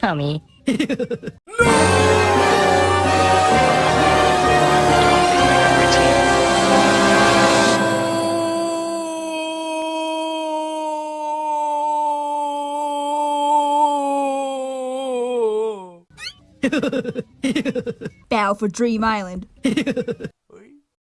何お Bow for Dream Island.